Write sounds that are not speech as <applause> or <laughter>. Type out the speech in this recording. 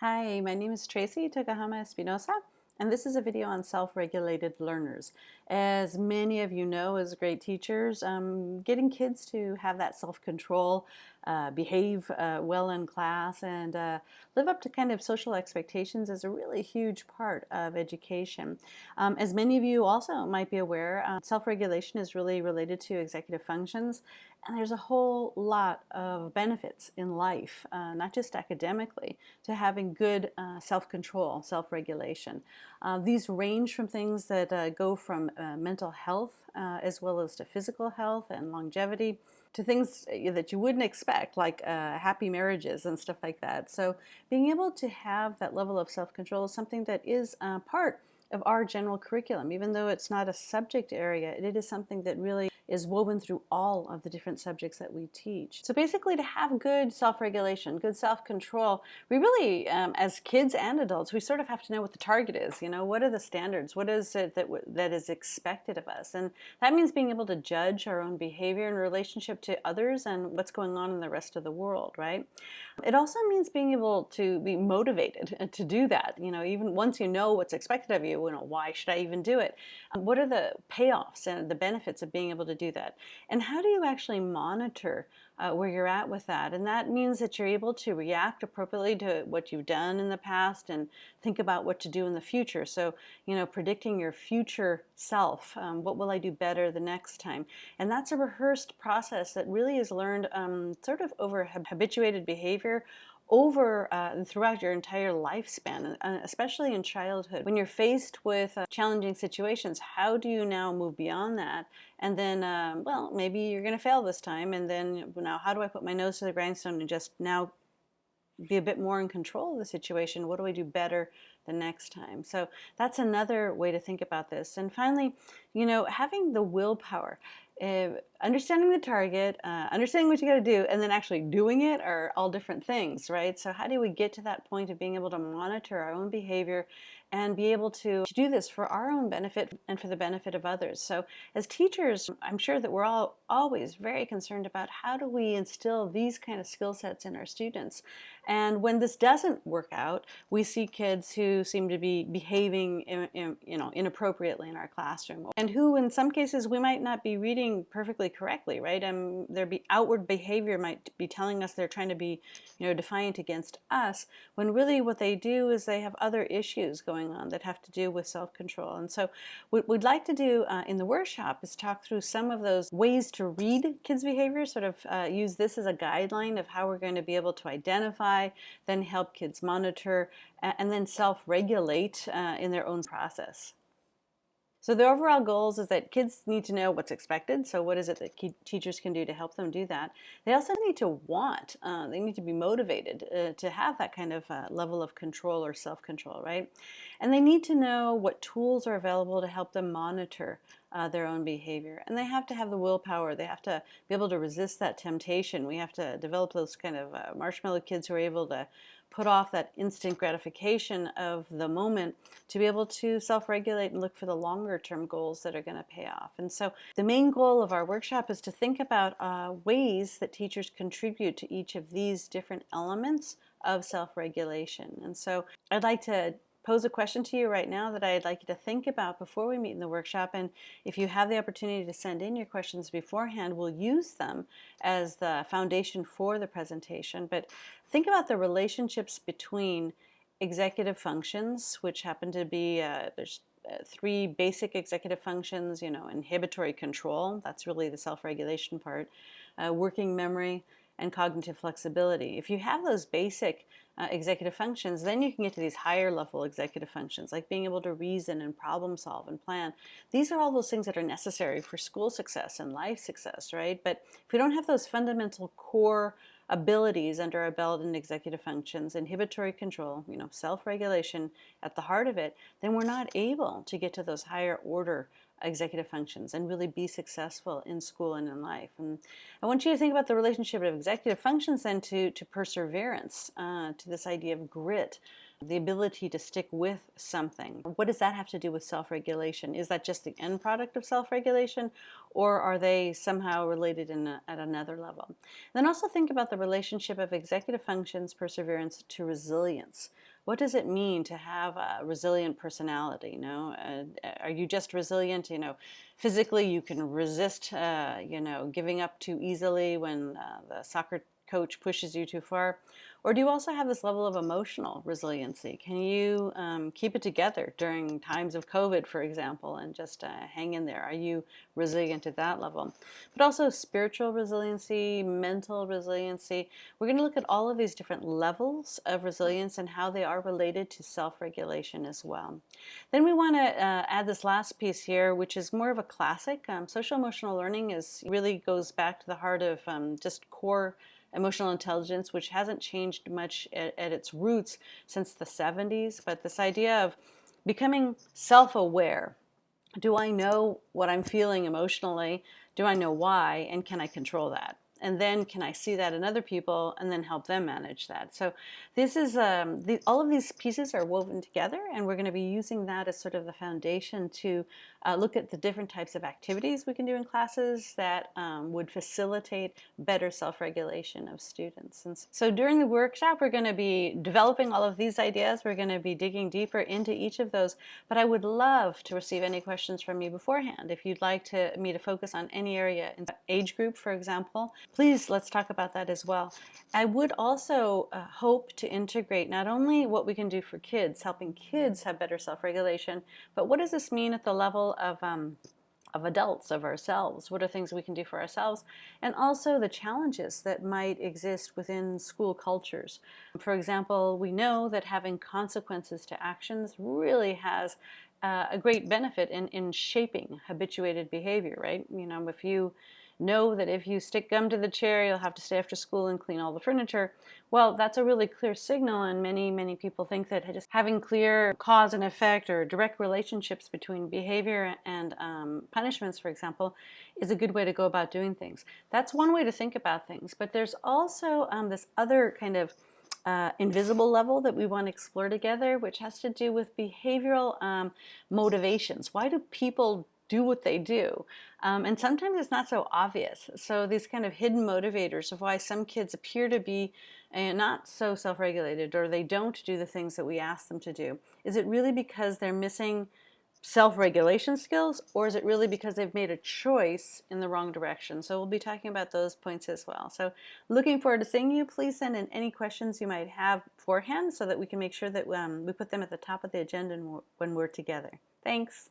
Hi, my name is Tracey Tokuhama Espinosa, and this is a video on self-regulated learners. As many of you know as great teachers, um, getting kids to have that self-control, uh, behave uh, well in class, and uh, live up to kind of social expectations is a really huge part of education. Um, as many of you also might be aware, uh, self-regulation is really related to executive functions, and there's a whole lot of benefits in life, uh, not just academically, to having good uh, self-control, self-regulation. These range from things that go from mental health as well as to physical health and longevity to things uh, that you wouldn't expect like uh, happy marriages and stuff like that. So being able to have that level of self-control is something that is uh, part of our general curriculum. Even though it's not a subject area, it is something that really is woven through all of the different subjects that we teach. So basically to have good self-regulation, good self-control, we really, um, as kids and adults, we sort of have to know what the target is. You know, what are the standards? What is it that, that is expected of us? And that means being able to judge our own behavior in relationship to others and what's going on in the rest of the world, right? It also means being able to be motivated <laughs> to do that. You know, even once you know what's expected of you, you know, why should I even do it? What are the payoffs and the benefits of being able to do that? And how do you actually monitor uh, where you're at with that? And that means that you're able to react appropriately to what you've done in the past and think about what to do in the future. So, you know, predicting your future self. Um, what will I do better the next time? And that's a rehearsed process that really is learned um, sort of over habituated behavior over uh, throughout your entire lifespan, uh, especially in childhood. When you're faced with uh, challenging situations, how do you now move beyond that? And then, um, well, maybe you're going to fail this time. And then now, how do I put my nose to the grindstone and just now be a bit more in control of the situation? What do I do better the next time? So that's another way to think about this. And finally, you know, having the willpower. Uh, understanding the target, uh, understanding what you got to do, and then actually doing it are all different things, right? So how do we get to that point of being able to monitor our own behavior and be able to, to do this for our own benefit and for the benefit of others? So as teachers, I'm sure that we're all always very concerned about how do we instill these kind of skill sets in our students. And when this doesn't work out, we see kids who seem to be behaving in, in, you know, inappropriately in our classroom and who in some cases we might not be reading perfectly correctly, right? And their be outward behavior might be telling us they're trying to be you know, defiant against us when really what they do is they have other issues going on that have to do with self-control. And so what we'd like to do uh, in the workshop is talk through some of those ways to read kids' behavior, sort of uh, use this as a guideline of how we're going to be able to identify then help kids monitor, and then self-regulate uh, in their own process. So the overall goals is that kids need to know what's expected. So what is it that teachers can do to help them do that? They also need to want, uh, they need to be motivated uh, to have that kind of uh, level of control or self-control, right? And they need to know what tools are available to help them monitor uh, their own behavior. And they have to have the willpower. They have to be able to resist that temptation. We have to develop those kind of uh, marshmallow kids who are able to put off that instant gratification of the moment to be able to self-regulate and look for the longer term goals that are going to pay off. And so the main goal of our workshop is to think about uh, ways that teachers contribute to each of these different elements of self-regulation. And so I'd like to pose a question to you right now that I'd like you to think about before we meet in the workshop. And if you have the opportunity to send in your questions beforehand, we'll use them as the foundation for the presentation. But think about the relationships between executive functions, which happen to be, uh, there's uh, three basic executive functions, you know, inhibitory control, that's really the self-regulation part, uh, working memory, and cognitive flexibility. If you have those basic uh, executive functions, then you can get to these higher level executive functions, like being able to reason and problem solve and plan. These are all those things that are necessary for school success and life success, right? But if we don't have those fundamental core abilities under our belt in executive functions, inhibitory control, you know, self-regulation at the heart of it, then we're not able to get to those higher order executive functions and really be successful in school and in life. And I want you to think about the relationship of executive functions then to, to perseverance, uh, to this idea of grit, the ability to stick with something. What does that have to do with self-regulation? Is that just the end product of self-regulation or are they somehow related a, at another level? Then also think about the relationship of executive functions, perseverance to resilience. What does it mean to have a resilient personality? You know, uh, are you just resilient? You know, physically you can resist, uh, you know, giving up too easily when uh, the soccer coach pushes you too far? Or do you also have this level of emotional resiliency? Can you um, keep it together during times of COVID, for example, and just uh, hang in there? Are you resilient at that level? But also spiritual resiliency, mental resiliency. We're going to look at all of these different levels of resilience and how they are related to self-regulation as well. Then we want to uh, add this last piece here, which is more of a classic. Um, social emotional learning is really goes back to the heart of um, just core emotional intelligence, which hasn't changed much at, at its roots since the 70s, but this idea of becoming self-aware. Do I know what I'm feeling emotionally? Do I know why? And can I control that? And then can I see that in other people and then help them manage that. So this is, um, the, all of these pieces are woven together and we're going to be using that as sort of the foundation to uh, look at the different types of activities we can do in classes that um, would facilitate better self-regulation of students. And so during the workshop we're going to be developing all of these ideas, we're going to be digging deeper into each of those, but I would love to receive any questions from you beforehand. If you'd like to, me to focus on any area, in age group for example, please let's talk about that as well. I would also uh, hope to integrate not only what we can do for kids, helping kids have better self-regulation, but what does this mean at the level of um, of adults, of ourselves. What are things we can do for ourselves? And also the challenges that might exist within school cultures. For example, we know that having consequences to actions really has uh, a great benefit in, in shaping habituated behavior, right? You know, if you know that if you stick gum to the chair, you'll have to stay after school and clean all the furniture. Well, that's a really clear signal, and many, many people think that just having clear cause and effect or direct relationships between behavior and um, punishments, for example, is a good way to go about doing things. That's one way to think about things, but there's also um, this other kind of uh, invisible level that we want to explore together, which has to do with behavioral um, motivations. Why do people do what they do. Um, and sometimes it's not so obvious. So these kind of hidden motivators of why some kids appear to be uh, not so self-regulated or they don't do the things that we ask them to do. Is it really because they're missing self-regulation skills or is it really because they've made a choice in the wrong direction? So we'll be talking about those points as well. So looking forward to seeing you. Please send in any questions you might have beforehand so that we can make sure that um, we put them at the top of the agenda when we're together. Thanks.